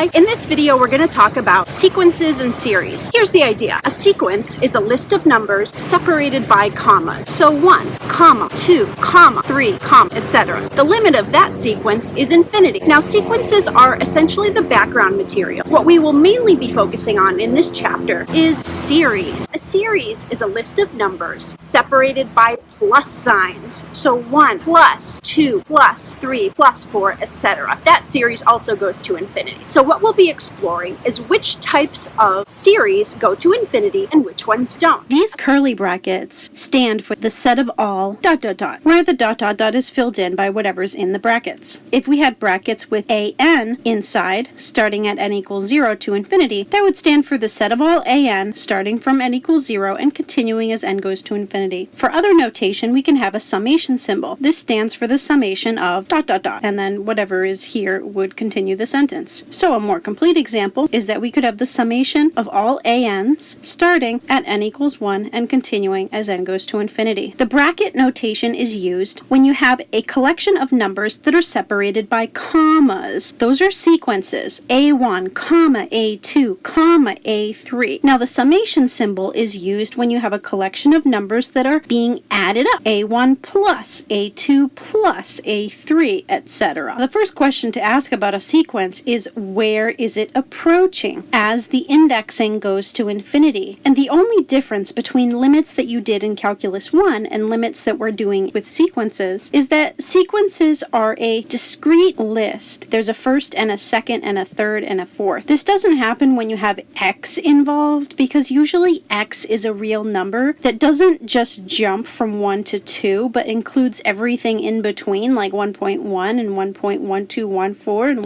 Hi, in this video we're going to talk about sequences and series. Here's the idea. A sequence is a list of numbers separated by commas. So 1, comma, 2, comma, 3, comma, etc. The limit of that sequence is infinity. Now sequences are essentially the background material. What we will mainly be focusing on in this chapter is series. A series is a list of numbers separated by plus signs. So 1 plus 2 plus 3 plus 4, etc. That series also goes to infinity. So what we'll be exploring is which types of series go to infinity and which ones don't. These curly brackets stand for the set of all dot dot dot, where the dot dot dot is filled in by whatever's in the brackets. If we had brackets with an inside, starting at n equals 0 to infinity, that would stand for the set of all an starting from n equals 0 and continuing as n goes to infinity. For other notation, we can have a summation symbol. This stands for the summation of dot dot dot, and then whatever is here would continue the sentence. So a more complete example is that we could have the summation of all an's starting at n equals 1 and continuing as n goes to infinity. The bracket notation is used when you have a collection of numbers that are separated by commas. Those are sequences, a1, comma, a2, comma, a3. Now the summation symbol is used when you have a collection of numbers that are being added up. A1 plus, A2 plus, A3, etc. The first question to ask about a sequence is where is it approaching as the indexing goes to infinity? And the only difference between limits that you did in Calculus 1 and limits that we're doing with sequences is that sequences are a discrete list. There's a first and a second and a third and a fourth. This doesn't happen when you have x involved because usually x is a real number that doesn't just jump from 1 1 to 2, but includes everything in between, like 1.1 and 1.1214 and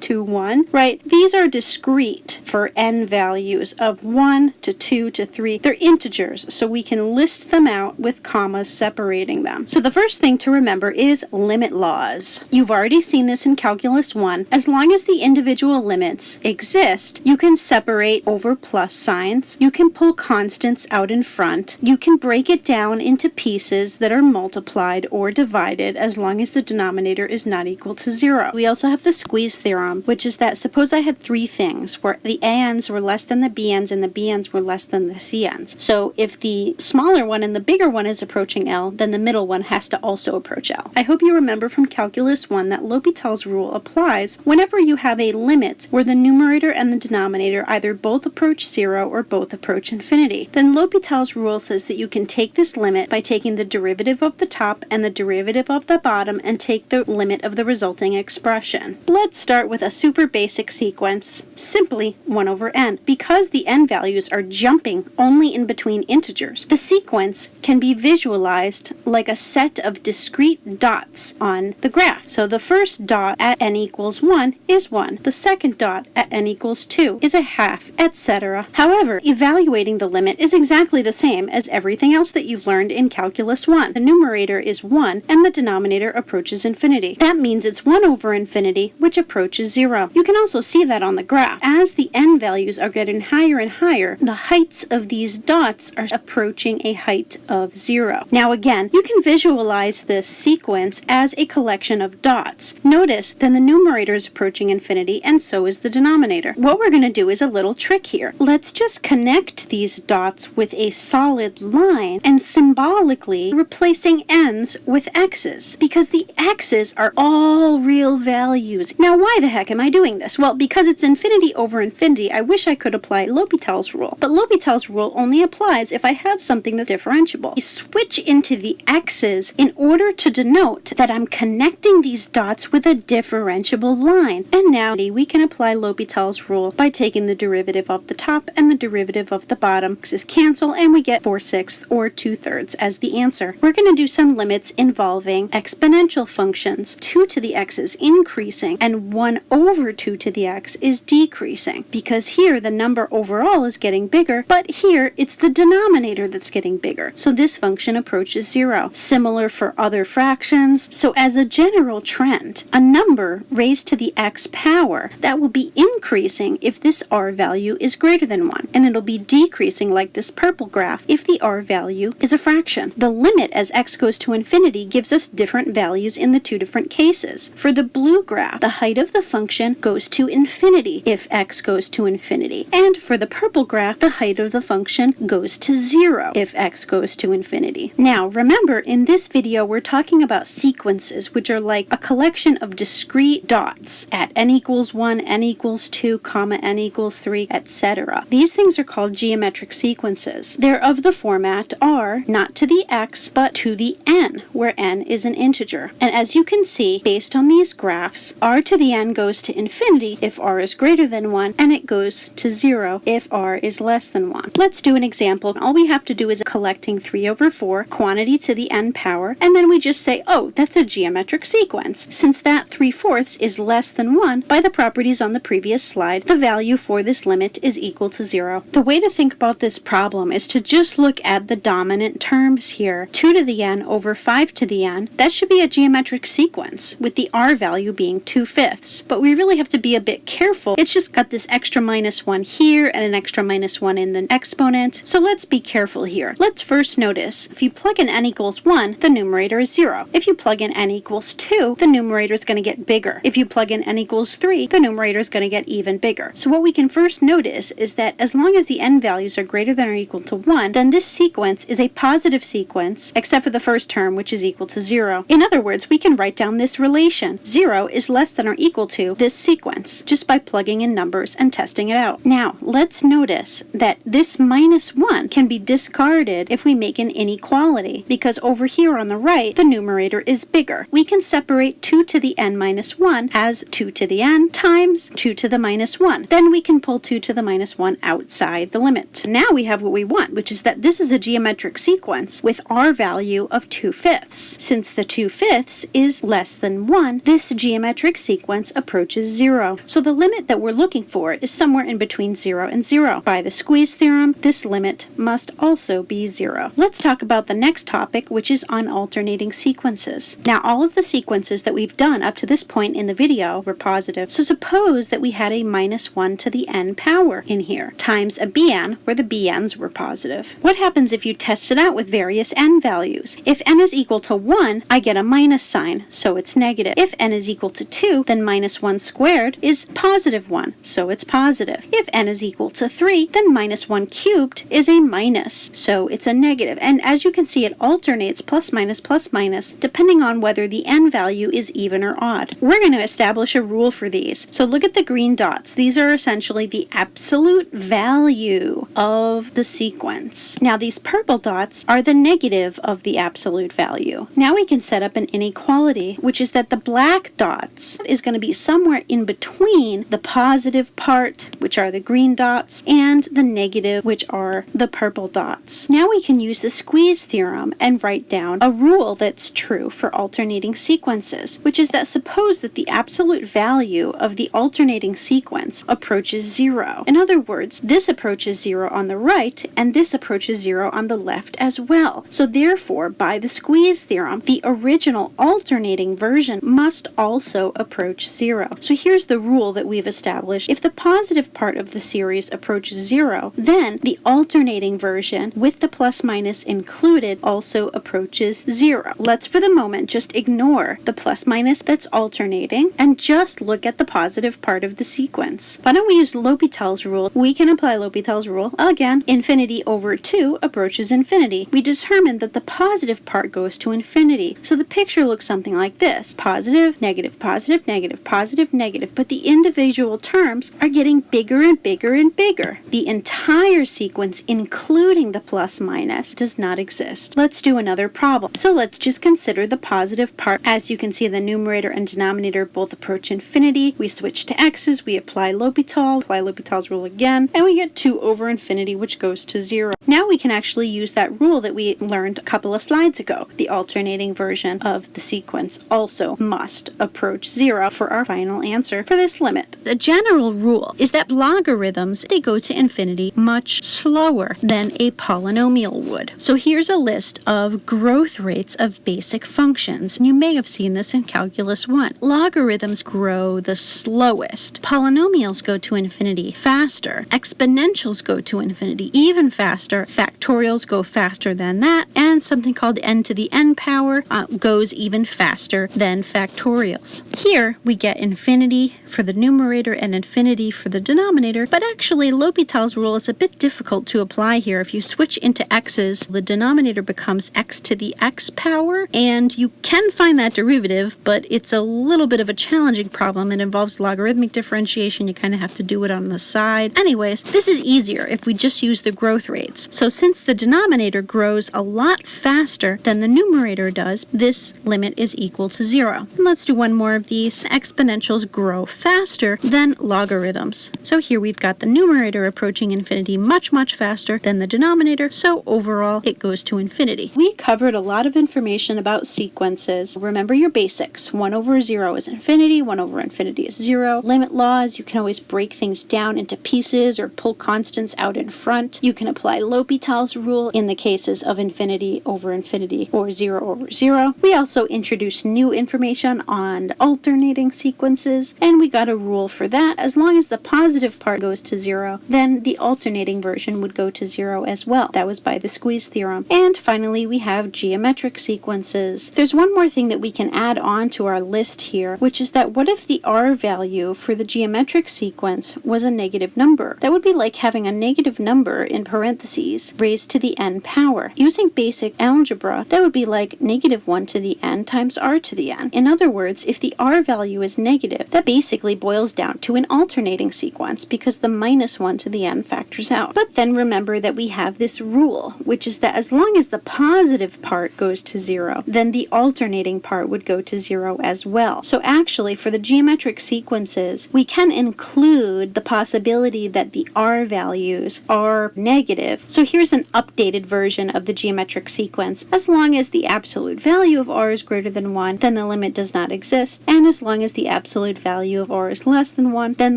1.4321, right? These are discrete for n values of 1 to 2 to 3. They're integers, so we can list them out with commas separating them. So the first thing to remember is limit laws. You've already seen this in Calculus 1. As long as the individual limits exist, you can separate over plus signs. You can pull constants out in front. You can break it down into pieces that are multiplied or divided as long as the denominator is not equal to zero. We also have the squeeze theorem, which is that suppose I had three things where the ANs were less than the BNs and the BNs were less than the CNs. So if the smaller one and the bigger one is approaching L, then the middle one has to also approach L. I hope you remember from Calculus 1 that L'Hopital's rule applies whenever you have a limit where the numerator and the denominator either both approach zero or both approach infinity. Then L'Hopital's rule says that you can take this limit by taking the derivative of the top and the derivative of the bottom and take the limit of the resulting expression. Let's start with a super basic sequence, simply 1 over n. Because the n values are jumping only in between integers, the sequence can be visualized like a set of discrete dots on the graph. So the first dot at n equals 1 is 1. The second dot at n equals 2 is a half, etc. However, evaluating the limit is exactly the same as everything else that you've learned in Calculus 1. The numerator is 1 and the denominator approaches infinity. That means it's 1 over infinity, which approaches 0. You can also see that on the graph. As the n values are getting higher and higher, the heights of these dots are approaching a height of 0. Now again, you can visualize this sequence as a collection of dots. Notice then the numerator is approaching infinity and so is the denominator. What we're going to do is a little trick here. Let's just connect these dots with a solid line and symbolically replacing n's with x's because the x's are all real values. Now, why the heck am I doing this? Well, because it's infinity over infinity, I wish I could apply L'Hopital's rule. But L'Hopital's rule only applies if I have something that's differentiable. You switch into the x's in order to denote that I'm connecting these dots with a differentiable line. And now we can apply L'Hopital's rule by taking the derivative of the top and the derivative of the bottom. X's cancel and we get 4 sixths or 2 thirds as the answer. We're going to do some limits involving exponential functions. 2 to the x's increasing and 1 over 2 to the x is decreasing because here the number overall is getting bigger, but here it's the denominator that's getting bigger. So this function approaches 0. Similar for other fractions. So as a general trend, a number raised to the x power that will be increasing if this r value is greater than 1 and it'll be decreasing like this purple graph if the r value is a fraction. The limit as x goes to infinity gives us different values in the two different cases. For the blue graph, the height of the function goes to infinity if x goes to infinity. And for the purple graph, the height of the function goes to zero if x goes to infinity. Now, remember, in this video, we're talking about sequences, which are like a collection of discrete dots at n equals 1, n equals 2, comma, n equals 3, etc. These things are called geometric sequences. They're of the format r, not to the x, but to the n, where n is an integer. And as you can see, based on these graphs, r to the n goes to infinity if r is greater than 1, and it goes to 0 if r is less than 1. Let's do an example. All we have to do is collecting 3 over 4, quantity to the n power, and then we just say, oh, that's a geometric sequence. Since that 3 fourths is less than 1, by the properties on the previous slide, the value for this limit is equal to 0. The way to think about this problem is to just look at the dominant terms here. 2 to the n over 5 to the n, that should be a geometric sequence, with the r value being 2 fifths. But we really have to be a bit careful. It's just got this extra minus 1 here and an extra minus 1 in the exponent. So let's be careful here. Let's first notice, if you plug in n equals 1, the numerator is 0. If you plug in n equals 2, the numerator is going to get bigger. If you plug in n equals 3, the numerator is going to get even bigger. So what we can first notice is that as long as the n values are greater than or equal to 1, then this sequence is a positive sequence, except for the first term, which is equal to 0. In other words, we can write down this relation. 0 is less than or equal to this sequence, just by plugging in numbers and testing it out. Now, let's notice that this minus 1 can be discarded if we make an inequality, because over here on the right, the numerator is bigger. We can separate 2 to the n minus 1 as 2 to the n times 2 to the minus 1. Then we can pull 2 to the minus 1 outside the limit. Now we have what we want, which is that this is a geometric sequence with r value of 2 fifths. Since the 2 fifths is less than 1, this geometric sequence approaches 0. So the limit that we're looking for is somewhere in between 0 and 0. By the squeeze theorem, this limit must also be 0. Let's talk about the next topic, which is on alternating sequences. Now, all of the sequences that we've done up to this point in the video were positive. So suppose that we had a minus 1 to the n power in here, times a bn, where the bn's were positive. What happens if you test it out with various n values? If n is equal to 1, I get a minus sign, so it's negative. If n is equal to 2, then minus 1 squared is positive 1, so it's positive. If n is equal to 3, then minus 1 cubed is a minus, so it's a negative. And as you can see, it alternates plus minus plus minus depending on whether the n value is even or odd. We're going to establish a rule for these. So look at the green dots. These are essentially the absolute value of the sequence. Now these purple dots are the negative of the absolute value. Now we can set up an inequality, which is that the black dots is going to be somewhere in between the positive part, which are the green dots, and the negative, which are the purple dots. Now we can use the squeeze theorem and write down a rule that's true for alternating sequences, which is that suppose that the absolute value of the alternating sequence approaches zero. In other words, this approaches zero on the right, and this approaches zero on the left as well. So therefore, by the squeeze theorem, the original alternating version must also approach zero. So here's the rule that we've established. If the positive part of the series approaches zero, then the alternating version with the plus minus included also approaches zero. Let's for the moment just ignore the plus minus that's alternating and just look at the positive part of the sequence. Why don't we use L'Hopital's rule? We can apply L'Hopital's rule. Again, infinity over 2 approaches infinity. We determine that the positive part goes to infinity. So the picture looks something like this. Positive, negative, positive, negative, positive, negative. But the individual terms are getting bigger and bigger and bigger. The entire sequence, including the plus minus, does not exist. Let's do another problem. So let's just consider the positive part. As you can see, the numerator and denominator both approach infinity. We switch to x's, we apply L'Hopital, apply L'Hopital's rule again, and we get 2 over infinity, which goes to 0. Now we can actually use that rule that we learned a couple of slides ago. The alternating version of the sequence also must approach zero for our final answer for this limit. The general rule is that logarithms, they go to infinity much slower than a polynomial would. So here's a list of growth rates of basic functions. You may have seen this in Calculus 1. Logarithms grow the slowest. Polynomials go to infinity faster. Exponentials go to infinity even faster. Factorials go faster than that. And something called n to the n power uh, goes even faster than factorials. Here we get infinity for the numerator and infinity for the denominator, but actually L'Hopital's rule is a bit difficult to apply here. If you switch into x's, the denominator becomes x to the x power, and you can find that derivative, but it's a little bit of a challenging problem. It involves logarithmic differentiation. You kind of have to do it on the side. Anyways, this is easier if we just use the growth rates. So since the denominator grows a lot faster than the numerator does, this limit is equal to zero. And let's do one more of these. Exponentials grow faster than logarithms. So here we've got the numerator approaching infinity much, much faster than the denominator, so overall it goes to infinity. We covered a lot of information about sequences. Remember your basics. 1 over 0 is infinity, 1 over infinity is 0. Limit laws, you can always break things down into pieces or pull constants out in front. You can apply L'Hopital's rule in the cases of infinity over infinity or 0 over 0. We also introduced new information on alternating sequences, and we got a rule for that. As long as the positive part goes to zero, then the alternating version would go to zero as well. That was by the squeeze theorem. And finally, we have geometric sequences. There's one more thing that we can add on to our list here, which is that what if the r value for the geometric sequence was a negative number? That would be like having a negative number in parentheses raised to the n power. Using basic algebra, that would be like negative 1 to the n times r to the n. In other words, if the r value is negative, that basically basically boils down to an alternating sequence because the minus 1 to the n factors out. But then remember that we have this rule, which is that as long as the positive part goes to 0, then the alternating part would go to 0 as well. So actually, for the geometric sequences, we can include the possibility that the r values are negative. So here's an updated version of the geometric sequence. As long as the absolute value of r is greater than 1, then the limit does not exist. And as long as the absolute value of r is less than 1, then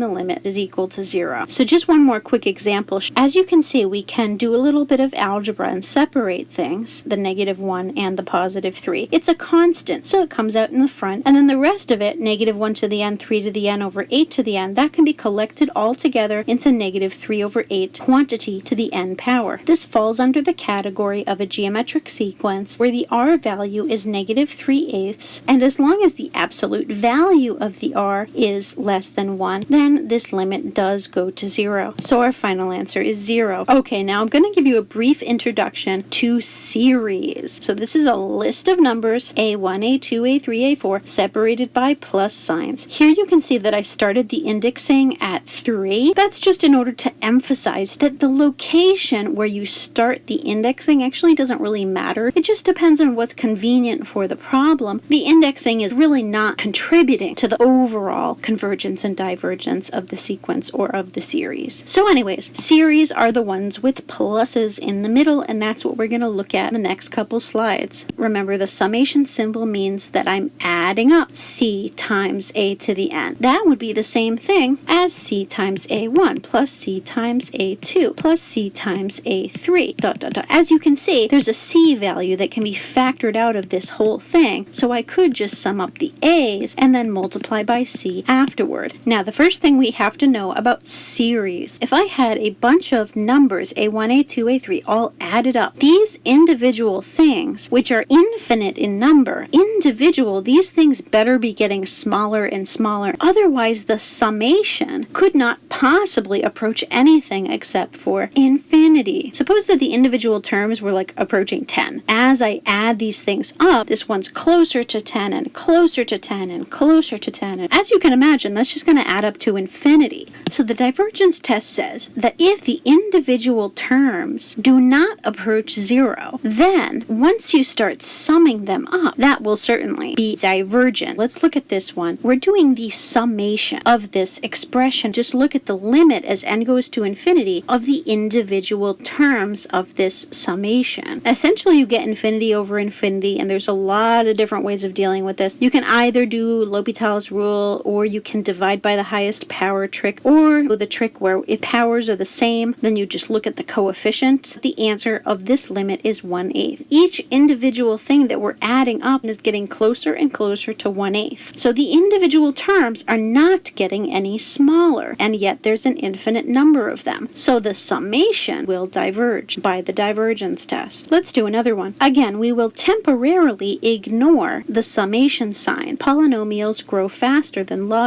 the limit is equal to 0. So just one more quick example. As you can see, we can do a little bit of algebra and separate things, the negative 1 and the positive 3. It's a constant, so it comes out in the front, and then the rest of it, negative 1 to the n, 3 to the n over 8 to the n, that can be collected all together into negative 3 over 8 quantity to the n power. This falls under the category of a geometric sequence where the r value is negative 3 eighths, and as long as the absolute value of the r is is less than 1, then this limit does go to 0. So our final answer is 0. Okay, now I'm going to give you a brief introduction to series. So this is a list of numbers, A1, A2, A3, A4, separated by plus signs. Here you can see that I started the indexing at 3. That's just in order to emphasize that the location where you start the indexing actually doesn't really matter. It just depends on what's convenient for the problem. The indexing is really not contributing to the overall convergence and divergence of the sequence or of the series. So anyways, series are the ones with pluses in the middle, and that's what we're going to look at in the next couple slides. Remember, the summation symbol means that I'm adding up c times a to the n. That would be the same thing as c times a1 plus c times a2 plus c times a3. Dot, dot, dot. As you can see, there's a c value that can be factored out of this whole thing, so I could just sum up the a's and then multiply by c afterward. Now, the first thing we have to know about series. If I had a bunch of numbers, A1, A2, A3, all added up, these individual things, which are infinite in number, individual, these things better be getting smaller and smaller. Otherwise, the summation could not possibly approach anything except for infinity. Suppose that the individual terms were like approaching 10. As I add these things up, this one's closer to 10 and closer to 10 and closer to 10. And as you can imagine, imagine, that's just going to add up to infinity. So the divergence test says that if the individual terms do not approach zero, then once you start summing them up, that will certainly be divergent. Let's look at this one. We're doing the summation of this expression. Just look at the limit as n goes to infinity of the individual terms of this summation. Essentially, you get infinity over infinity, and there's a lot of different ways of dealing with this. You can either do L'Hopital's rule, or you can divide by the highest power trick, or the trick where if powers are the same, then you just look at the coefficient. The answer of this limit is 1 8. Each individual thing that we're adding up is getting closer and closer to 1 8. So the individual terms are not getting any smaller, and yet there's an infinite number of them. So the summation will diverge by the divergence test. Let's do another one. Again, we will temporarily ignore the summation sign. Polynomials grow faster than logarithms,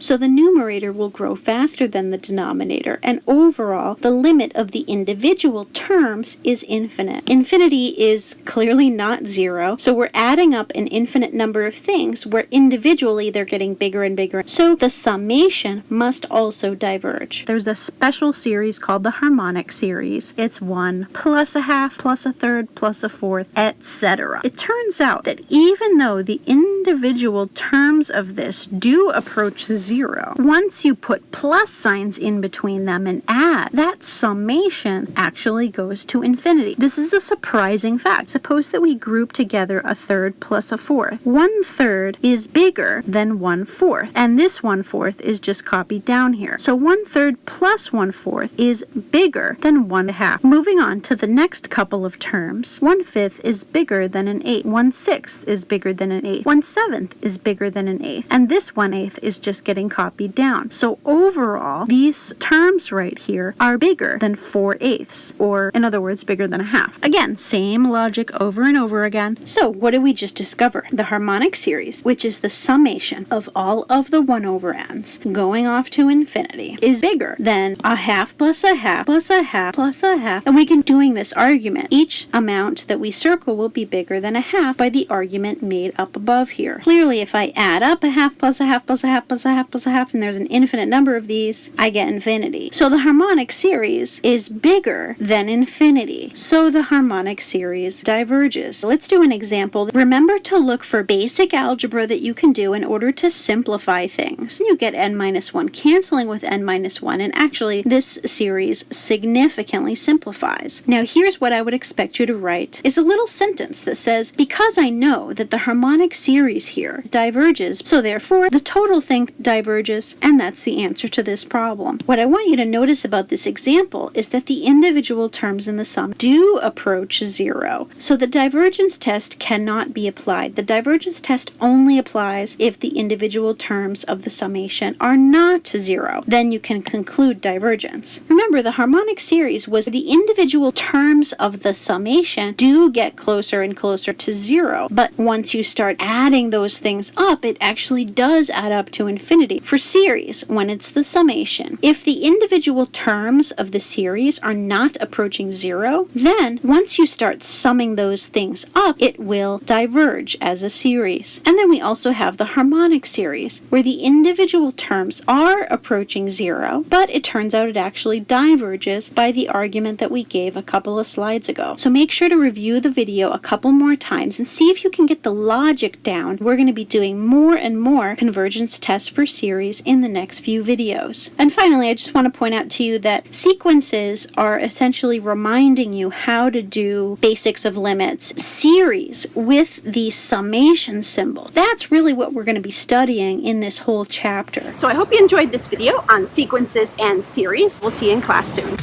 so the numerator will grow faster than the denominator, and overall, the limit of the individual terms is infinite. Infinity is clearly not zero, so we're adding up an infinite number of things where individually they're getting bigger and bigger. So the summation must also diverge. There's a special series called the harmonic series. It's 1 plus a half plus a third plus a fourth, etc. It turns out that even though the individual terms of this do approach zero, once you put plus signs in between them and add, that summation actually goes to infinity. This is a surprising fact. Suppose that we group together a third plus a fourth. One third is bigger than one fourth, and this one fourth is just copied down here. So one third plus one fourth is bigger than one half. Moving on to the next couple of terms, one fifth is bigger than an eighth, one sixth is bigger than an eighth, one seventh is bigger than an eighth, and this one eighth is just getting copied down. So overall, these terms right here are bigger than four eighths, or in other words, bigger than a half. Again, same logic over and over again. So what did we just discover? The harmonic series, which is the summation of all of the 1 over n's going off to infinity, is bigger than a half plus a half plus a half plus a half. And we can doing this argument. Each amount that we circle will be bigger than a half by the argument made up above here. Clearly, if I add up a half plus a half plus a half plus a half plus a half, and there's an infinite number of these, I get infinity. So the harmonic series is bigger than infinity. So the harmonic series diverges. Let's do an example. Remember to look for basic algebra that you can do in order to simplify things. You get n minus 1 canceling with n minus 1, and actually this series significantly simplifies. Now here's what I would expect you to write is a little sentence that says, because I know that the harmonic series here diverges, so therefore the total thing diverges, and that's the answer to this problem. What I want you to notice about this example is that the individual terms in the sum do approach zero, so the divergence test cannot be applied. The divergence test only applies if the individual terms of the summation are not zero. Then you can conclude divergence. Remember, the harmonic series was the individual terms of the summation do get closer and closer to zero, but once you start adding those things up, it actually does add up to infinity. For series, when it's the summation, if the individual terms of the series are not approaching zero, then once you start summing those things up, it will diverge as a series. And then we also have the harmonic series, where the individual terms are approaching zero, but it turns out it actually diverges by the argument that we gave a couple of slides ago. So make sure to review the video a couple more times and see if you can get the logic down. We're going to be doing more and more convergence tests for series in the next few videos. And finally, I just want to point out to you that sequences are essentially reminding you how to do basics of limits. Series with the summation symbol. That's really what we're going to be studying in this whole chapter. So I hope you enjoyed this video on sequences and series. We'll see you in class soon.